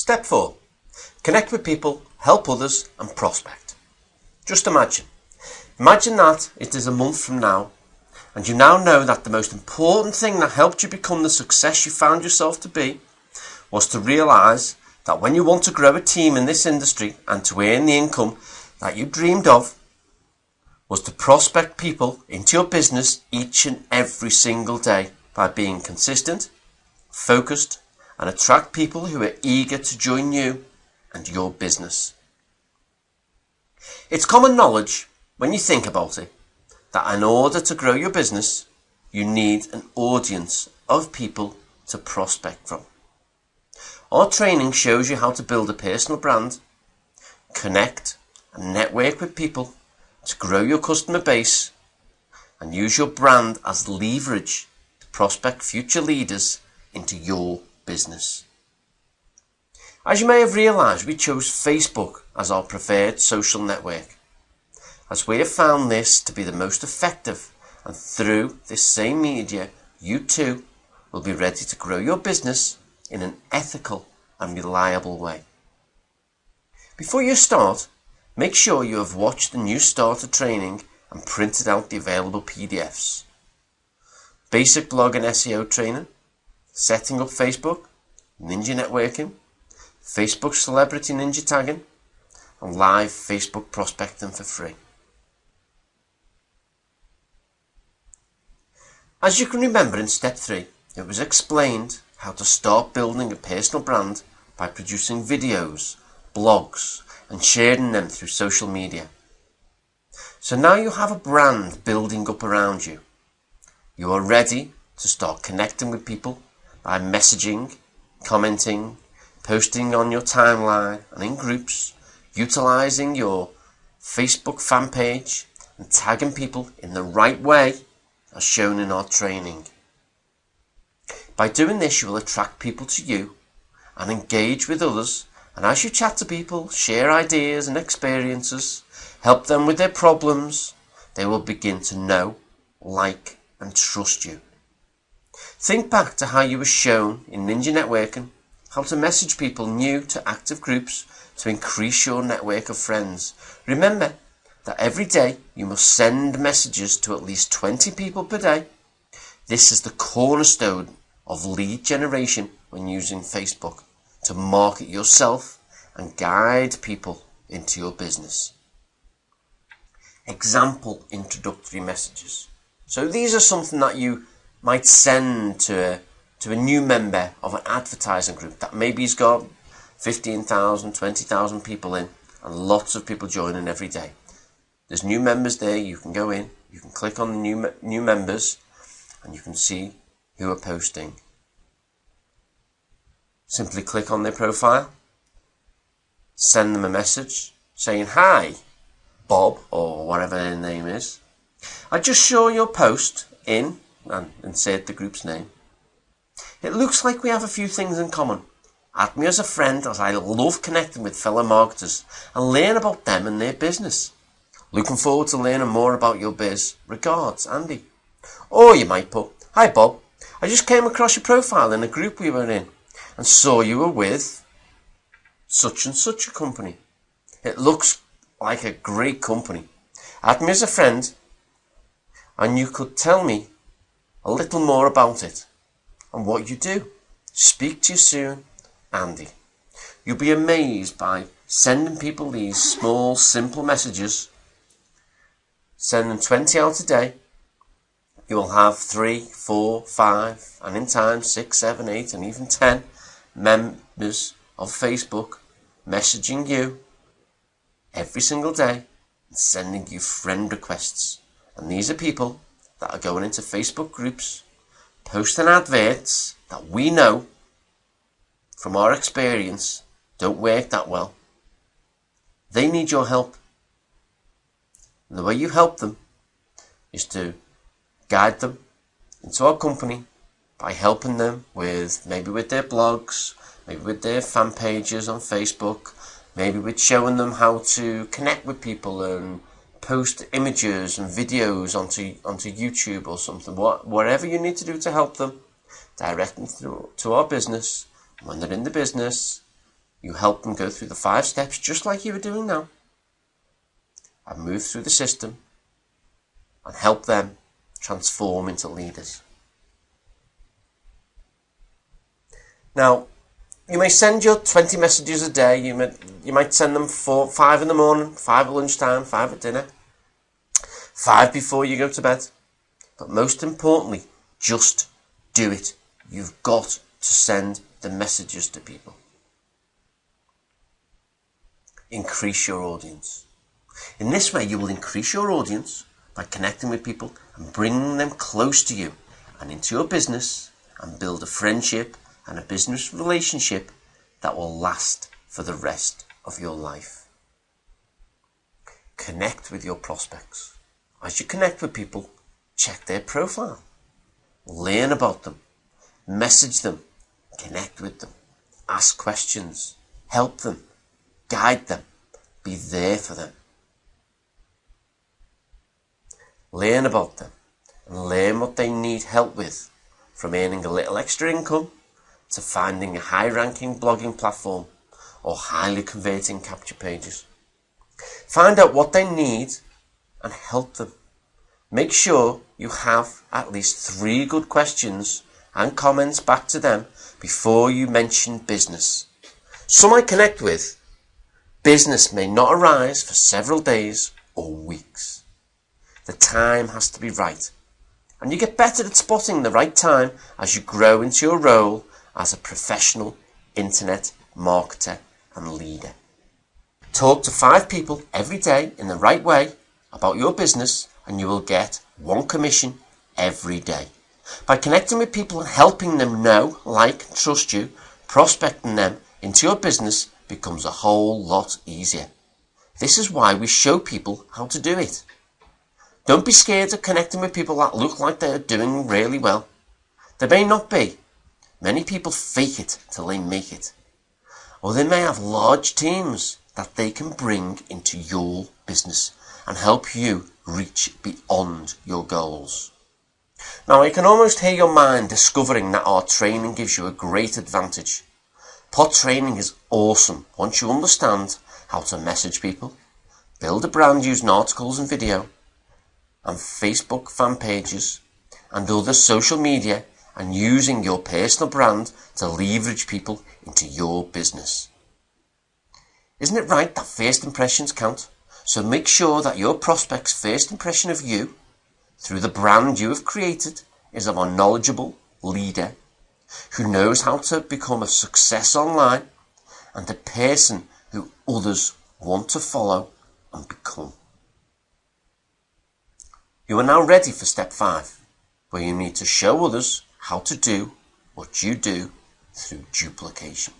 Step 4. Connect with people, help others and prospect. Just imagine. Imagine that it is a month from now and you now know that the most important thing that helped you become the success you found yourself to be was to realise that when you want to grow a team in this industry and to earn the income that you dreamed of, was to prospect people into your business each and every single day by being consistent, focused, and attract people who are eager to join you and your business. It's common knowledge, when you think about it, that in order to grow your business, you need an audience of people to prospect from. Our training shows you how to build a personal brand, connect and network with people to grow your customer base and use your brand as leverage to prospect future leaders into your business. As you may have realised, we chose Facebook as our preferred social network as we have found this to be the most effective and through this same media you too will be ready to grow your business in an ethical and reliable way. Before you start, make sure you have watched the new starter training and printed out the available PDFs. Basic blog and SEO training, setting up Facebook, ninja networking, Facebook celebrity ninja tagging, and live Facebook prospecting for free. As you can remember in step 3, it was explained how to start building a personal brand by producing videos, blogs and sharing them through social media. So now you have a brand building up around you. You are ready to start connecting with people by messaging, commenting, posting on your timeline and in groups, utilizing your Facebook fan page and tagging people in the right way as shown in our training. By doing this, you will attract people to you and engage with others. And as you chat to people, share ideas and experiences, help them with their problems, they will begin to know, like, and trust you. Think back to how you were shown in Ninja Networking how to message people new to active groups to increase your network of friends. Remember, that every day you must send messages to at least 20 people per day. This is the cornerstone of lead generation when using Facebook to market yourself and guide people into your business. Example introductory messages. So these are something that you might send to a, to a new member of an advertising group that maybe he's got 15,000, 20,000 people in and lots of people joining every day. There's new members there. You can go in, you can click on the new, new members, and you can see who are posting. Simply click on their profile, send them a message saying, Hi, Bob, or whatever their name is. I just saw your post in, and insert the group's name. It looks like we have a few things in common. Add me as a friend as I love connecting with fellow marketers and learn about them and their business. Looking forward to learning more about your biz. Regards, Andy. Or you might put, Hi Bob, I just came across your profile in a group we were in and saw you were with such and such a company. It looks like a great company. Add me as a friend and you could tell me a little more about it and what you do. Speak to you soon, Andy. You'll be amazed by sending people these small, simple messages Send them 20 out a day. You will have three, four, five, and in time six, seven, eight, and even ten members of Facebook messaging you every single day and sending you friend requests. And these are people that are going into Facebook groups, posting adverts that we know from our experience don't work that well. They need your help. And the way you help them is to guide them into our company by helping them with maybe with their blogs, maybe with their fan pages on Facebook, maybe with showing them how to connect with people and post images and videos onto onto YouTube or something. What whatever you need to do to help them, direct them through to our business. When they're in the business, You help them go through the five steps just like you are doing now and move through the system and help them transform into leaders. Now, you may send your 20 messages a day. You might, you might send them four, five in the morning, five at lunchtime, five at dinner, five before you go to bed. But most importantly, just do it. You've got to send the messages to people. Increase your audience. In this way, you will increase your audience by connecting with people and bringing them close to you and into your business and build a friendship and a business relationship that will last for the rest of your life. Connect with your prospects. As you connect with people, check their profile, learn about them, message them, connect with them, ask questions, help them, guide them, be there for them. Learn about them. And learn what they need help with from earning a little extra income to finding a high ranking blogging platform or highly converting capture pages. Find out what they need and help them. Make sure you have at least three good questions and comments back to them before you mention business. Some I connect with, business may not arise for several days or weeks. The time has to be right. And you get better at spotting the right time as you grow into your role as a professional internet marketer and leader. Talk to five people every day in the right way about your business and you will get one commission every day. By connecting with people and helping them know, like, trust you, prospecting them into your business becomes a whole lot easier. This is why we show people how to do it. Don't be scared of connecting with people that look like they're doing really well. They may not be, Many people fake it till they make it. Or they may have large teams that they can bring into your business and help you reach beyond your goals. Now, I can almost hear your mind discovering that our training gives you a great advantage. Pod training is awesome once you understand how to message people, build a brand using articles and video, and Facebook fan pages, and other social media and using your personal brand to leverage people into your business. Isn't it right that first impressions count? So make sure that your prospect's first impression of you, through the brand you have created, is of a knowledgeable leader who knows how to become a success online and a person who others want to follow and become. You are now ready for step five, where you need to show others how to do what you do through duplication.